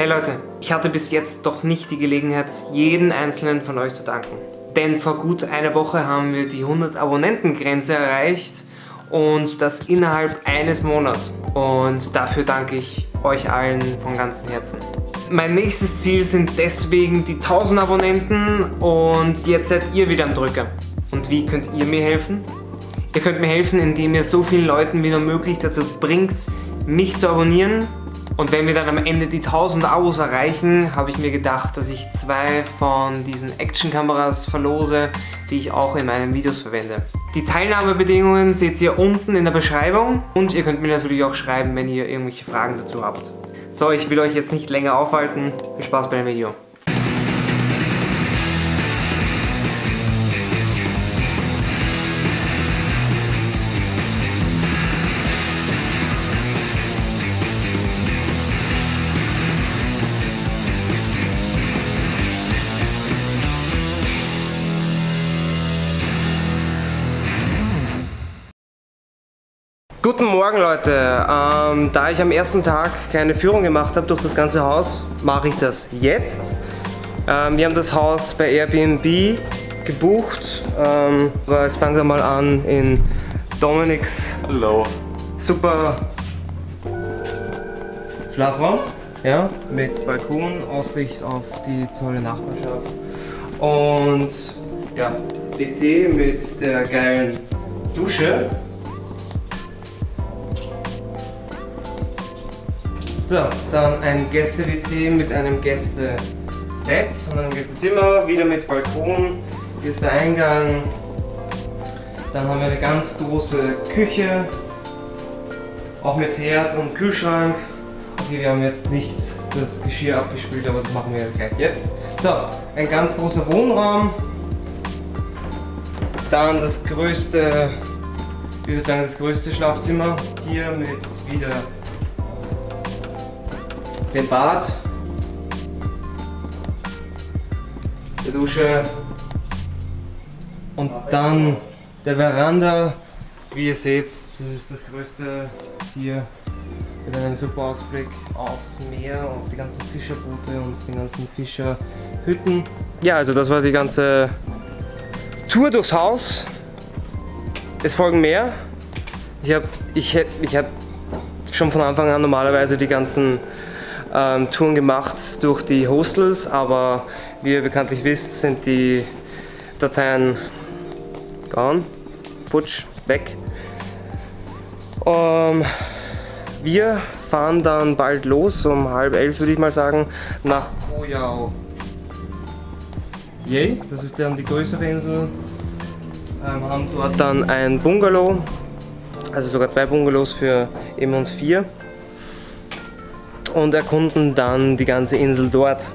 Hey Leute, ich hatte bis jetzt doch nicht die Gelegenheit, jeden einzelnen von euch zu danken. Denn vor gut einer Woche haben wir die 100 Abonnentengrenze erreicht und das innerhalb eines Monats. Und dafür danke ich euch allen von ganzem Herzen. Mein nächstes Ziel sind deswegen die 1000 Abonnenten und jetzt seid ihr wieder am Drücker. Und wie könnt ihr mir helfen? Ihr könnt mir helfen, indem ihr so vielen Leuten wie nur möglich dazu bringt, mich zu abonnieren. Und wenn wir dann am Ende die 1000 Abos erreichen, habe ich mir gedacht, dass ich zwei von diesen Action-Kameras verlose, die ich auch in meinen Videos verwende. Die Teilnahmebedingungen seht ihr unten in der Beschreibung und ihr könnt mir natürlich auch schreiben, wenn ihr irgendwelche Fragen dazu habt. So, ich will euch jetzt nicht länger aufhalten. Viel Spaß bei dem Video. Guten Morgen Leute, ähm, da ich am ersten Tag keine Führung gemacht habe durch das ganze Haus, mache ich das jetzt. Ähm, wir haben das Haus bei Airbnb gebucht, ähm, aber jetzt fangen wir mal an in Dominiks Hallo. super Schlafraum, ja, mit Balkon, Aussicht auf die tolle Nachbarschaft und ja, WC mit der geilen Dusche So, dann ein Gäste-WC mit einem Gästebett und einem Gästezimmer, wieder mit Balkon. Hier ist der Eingang. Dann haben wir eine ganz große Küche, auch mit Herd und Kühlschrank. Okay, wir haben jetzt nicht das Geschirr abgespült, aber das machen wir gleich jetzt. So, ein ganz großer Wohnraum. Dann das größte, ich würde sagen, das größte Schlafzimmer hier mit wieder den Bad, der Dusche und dann der Veranda. Wie ihr seht, das ist das größte hier mit einem super Ausblick aufs Meer, auf die ganzen Fischerboote und die ganzen Fischerhütten. Ja, also das war die ganze Tour durchs Haus. Es folgen mehr. Ich habe ich, ich hab schon von Anfang an normalerweise die ganzen ähm, Touren gemacht durch die Hostels, aber wie ihr bekanntlich wisst, sind die Dateien gone, putsch, weg. Ähm, wir fahren dann bald los, um halb elf würde ich mal sagen, nach Koyao. Yay, das ist dann die größere Insel. Ähm, haben dort dann ein Bungalow, also sogar zwei Bungalows für eben uns vier und erkunden dann die ganze Insel dort.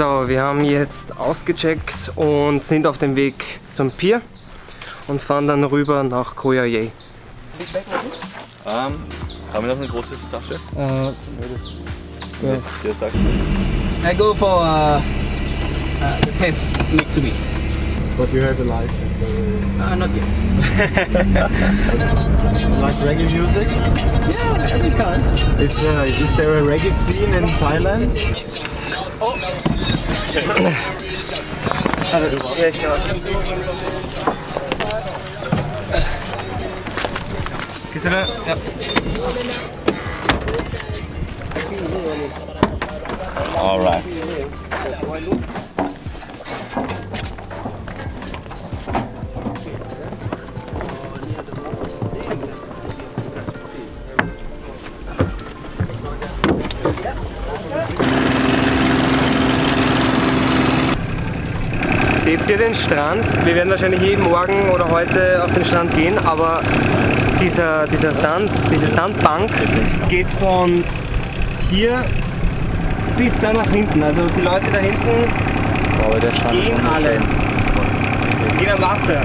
So, wir haben jetzt ausgecheckt und sind auf dem Weg zum Pier und fahren dann rüber nach Koh Ye. Haben wir noch eine große Tasche? Uh, ja. I go for uh, uh, the test next to me. But you have a license? Uh, not yet. like reggae music? Yeah, any kind. Is, uh, is there a reggae scene in Thailand? Oh. uh, yeah, sure. Kisara, ja. Alright. Seht ihr den Strand? Wir werden wahrscheinlich jeden Morgen oder heute auf den Strand gehen, aber dieser, dieser Sand, diese Sandbank geht von hier bis da nach hinten. Also die Leute da hinten gehen alle. Gehen am Wasser.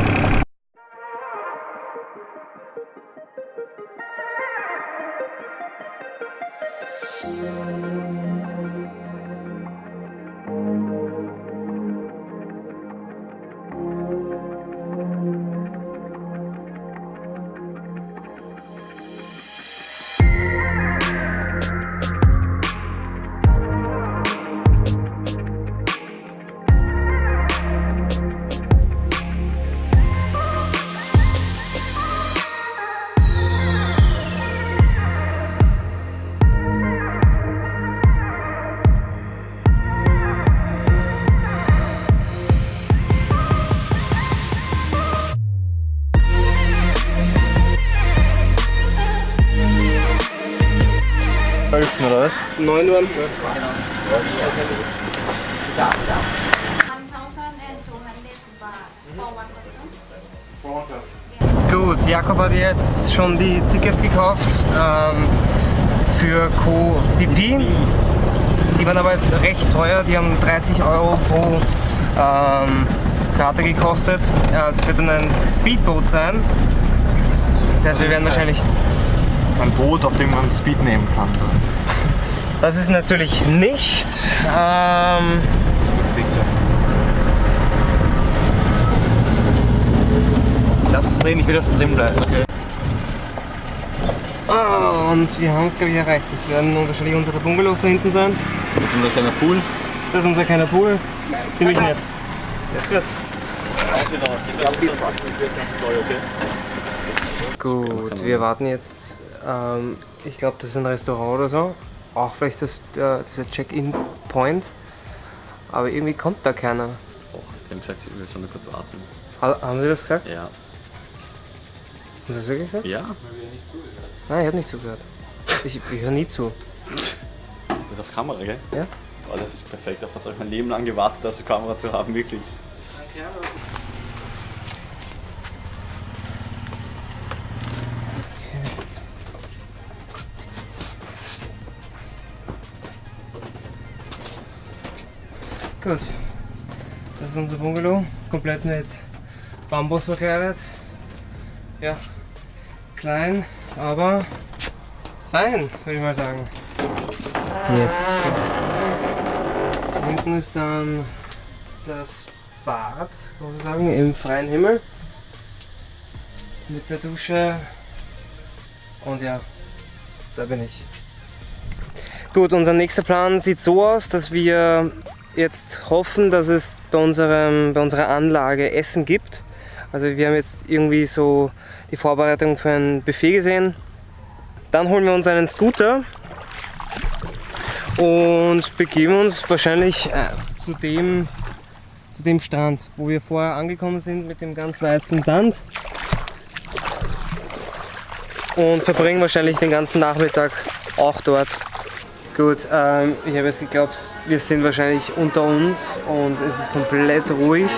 9 Uhr am 12. 1,200 baht for one person. Gut, Jakob hat jetzt schon die Tickets gekauft ähm, für Co Pipi. Die waren aber recht teuer, die haben 30 Euro pro ähm, Karte gekostet. Ja, das wird dann ein Speedboat sein. Das heißt, wir werden wahrscheinlich. Ein Boot, auf dem man Speed nehmen kann. Das ist natürlich nicht. Ähm, Lass es drehen, ich will, dass es drin bleibt. ah, und wir haben es, glaube ich, erreicht. Das werden wahrscheinlich unsere Bungalows da hinten sein. Das ist unser kleiner Pool. Das ist unser kleiner Pool. Ziemlich nett. Gut, wir warten jetzt. Ähm, ich glaube, das ist ein Restaurant oder so. Auch vielleicht das, äh, dieser Check-in-Point. Aber irgendwie kommt da keiner. Oh, die haben gesagt, sie wir sollen kurz warten. Ha haben Sie das gesagt? Ja. Haben Sie das wirklich gesagt? Ja? Nein, ich habe nicht zugehört. Ich, ich höre nie zu. Das ist auf Kamera, gell? Ja? Oh, das ist perfekt. Auf das habe ich mein Leben lang gewartet, das auf Kamera zu haben, wirklich. Gut. Das ist unser Bungalow. Komplett mit Bambus verkleidet. Ja. Klein, aber fein, würde ich mal sagen. Yes. Hier hinten ist dann das Bad, kann man so sagen, im freien Himmel. Mit der Dusche. Und ja, da bin ich. Gut, unser nächster Plan sieht so aus, dass wir jetzt hoffen, dass es bei, unserem, bei unserer Anlage Essen gibt. Also wir haben jetzt irgendwie so die Vorbereitung für ein Buffet gesehen. Dann holen wir uns einen Scooter und begeben uns wahrscheinlich äh, zu, dem, zu dem Strand, wo wir vorher angekommen sind mit dem ganz weißen Sand. Und verbringen wahrscheinlich den ganzen Nachmittag auch dort. Gut, ähm, ich habe jetzt geglaubt, wir sind wahrscheinlich unter uns und es ist komplett ruhig.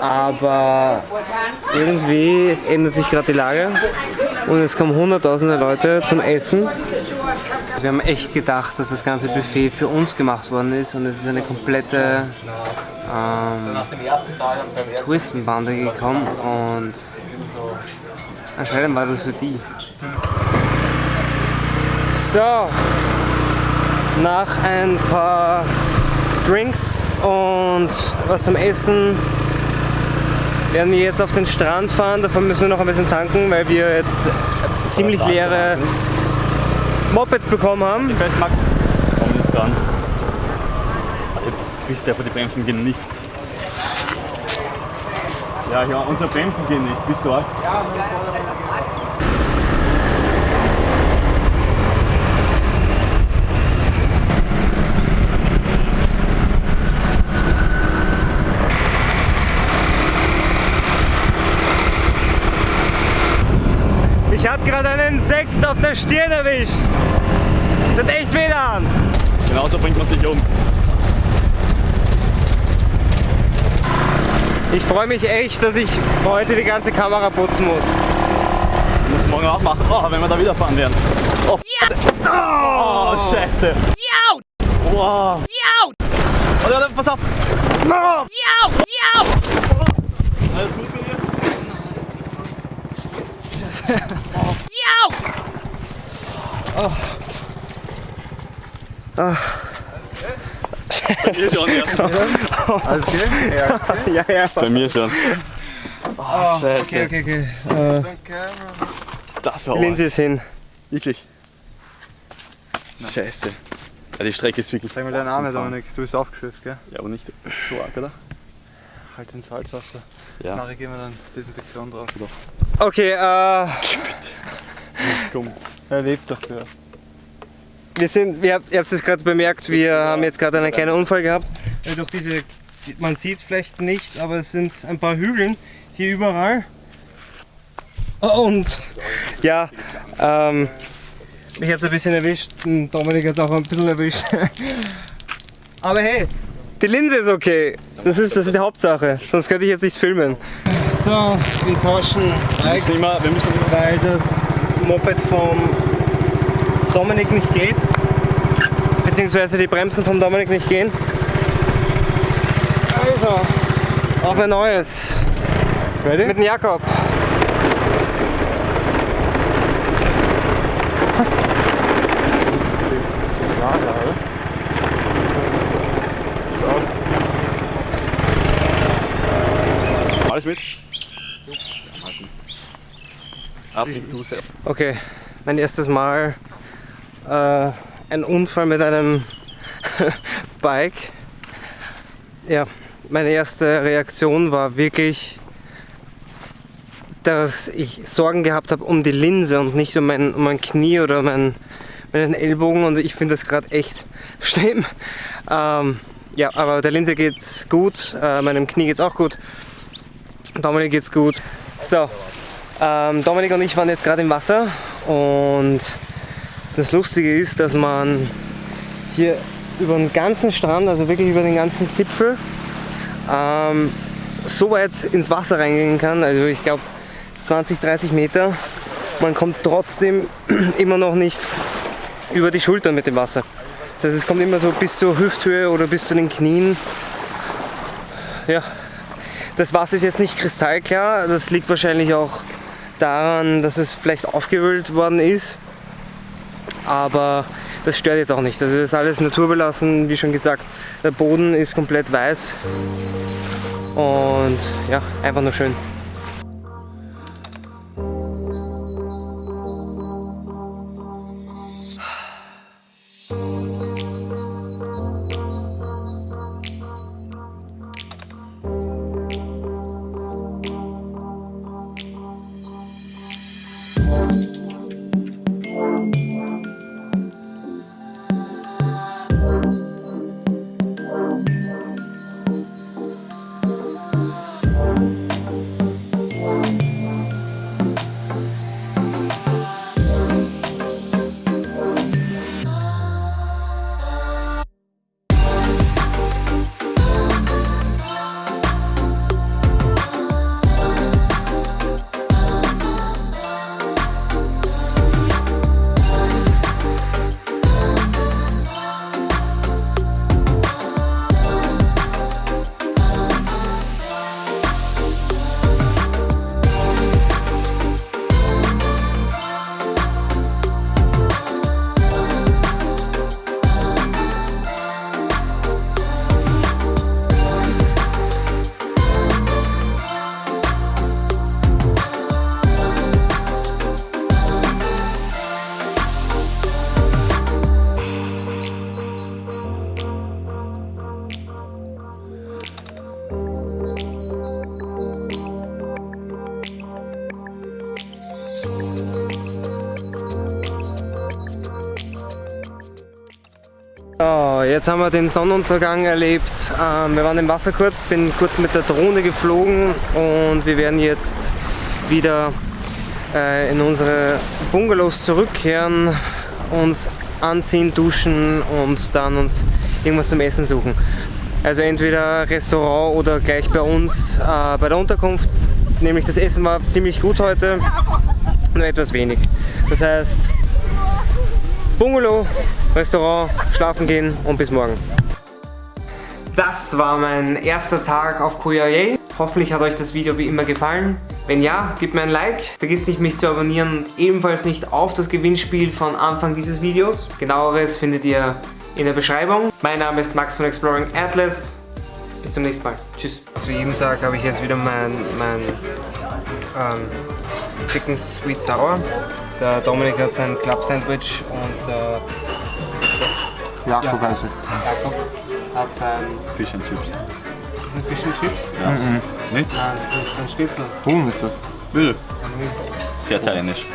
Aber irgendwie ändert sich gerade die Lage und es kommen hunderttausende Leute zum Essen. Wir haben echt gedacht, dass das ganze Buffet für uns gemacht worden ist und es ist eine komplette ähm, Touristenbande gekommen und anscheinend war das für die. So, nach ein paar Drinks und was zum Essen werden wir jetzt auf den Strand fahren. Dafür müssen wir noch ein bisschen tanken, weil wir jetzt ziemlich leere Mopeds bekommen haben. Festmack. Komm nicht ran. Du bist ja, aber die Bremsen gehen nicht. Ja, ja, unsere Bremsen gehen nicht. Bist du auch? Ich habe gerade einen Insekt auf der Stirn erwischt. Das hat echt weh an. Genauso bringt man sich um. Ich freue mich echt, dass ich heute die ganze Kamera putzen muss. Du musst morgen auch machen. Oh, wenn wir da wieder fahren werden. Oh, oh scheiße. Wow. Warte, warte, pass auf. Alles gut bei dir? Bei mir schon, ja. Alles okay? Ja. Ja, ja. Bei mir schon. Oh, Scheiße. okay, okay. Das war Linse ist hin. Wirklich. Scheiße. Ja, die Strecke ist wirklich. Zeig mal deinen Arm, Dominik. Du bist aufgeschöpft, gell? Ja, aber nicht so arg, oder? Halt den Salzwasser. Ja. Nachher gehen wir dann Desinfektion drauf. Okay, äh, Komm. Er lebt dafür. wir sind, wir habt, ihr habt es gerade bemerkt, wir haben jetzt gerade einen kleinen Unfall gehabt. Äh, Durch diese, die- man sieht es vielleicht nicht, aber es sind ein paar Hügeln hier überall. Und ja, ähm, mich hat es ein bisschen erwischt, und Dominik hat es auch ein bisschen erwischt. Aber hey, die Linse ist okay. Das ist, das ist die Hauptsache, sonst könnte ich jetzt nicht filmen. So, wir tauschen Bikes, wir müssen weil das Moped vom Dominik nicht geht. Beziehungsweise die Bremsen vom Dominik nicht gehen. Also, auf ein neues. Ready? Mit dem Jakob. alles mit. Okay, mein erstes Mal äh, ein Unfall mit einem Bike. Ja, meine erste Reaktion war wirklich, dass ich Sorgen gehabt habe um die Linse und nicht um mein, um mein Knie oder mein, meinen Ellbogen und ich finde das gerade echt schlimm. Ähm, ja, aber der Linse geht's gut, äh, meinem Knie geht's auch gut. Dominik geht's gut. So, ähm, Dominik und ich waren jetzt gerade im Wasser und das Lustige ist, dass man hier über den ganzen Strand, also wirklich über den ganzen Zipfel, ähm, so weit ins Wasser reingehen kann, also ich glaube 20, 30 Meter. Man kommt trotzdem immer noch nicht über die Schultern mit dem Wasser. Das heißt, es kommt immer so bis zur Hüfthöhe oder bis zu den Knien. Ja, das Wasser ist jetzt nicht kristallklar, das liegt wahrscheinlich auch daran, dass es vielleicht aufgewühlt worden ist. Aber das stört jetzt auch nicht. Also das ist alles naturbelassen, wie schon gesagt. Der Boden ist komplett weiß. Und ja, einfach nur schön. Jetzt haben wir den Sonnenuntergang erlebt. Ähm, wir waren im Wasser kurz, bin kurz mit der Drohne geflogen und wir werden jetzt wieder äh, in unsere Bungalows zurückkehren, uns anziehen, duschen und dann uns irgendwas zum Essen suchen. Also entweder Restaurant oder gleich bei uns äh, bei der Unterkunft. Nämlich das Essen war ziemlich gut heute, nur etwas wenig. Das heißt, Bungalow, Restaurant, schlafen gehen und bis morgen. Das war mein erster Tag auf Koyaye. Hoffentlich hat euch das Video wie immer gefallen. Wenn ja, gebt mir ein Like. Vergisst nicht mich zu abonnieren und ebenfalls nicht auf das Gewinnspiel von Anfang dieses Videos. Genaueres findet ihr in der Beschreibung. Mein Name ist Max von Exploring Atlas. Bis zum nächsten Mal. Tschüss. Also wie jeden Tag habe ich jetzt wieder mein, mein ähm, Chicken Sweet Sour. Der Dominik hat sein Club Sandwich und äh, Jakob also. Jakob hat sein Fish and Chips. das sind Fish and Chips. Nicht? Nein, das ist ein Schnitzel. Huhn ist das. Bitte. Sehr italienisch.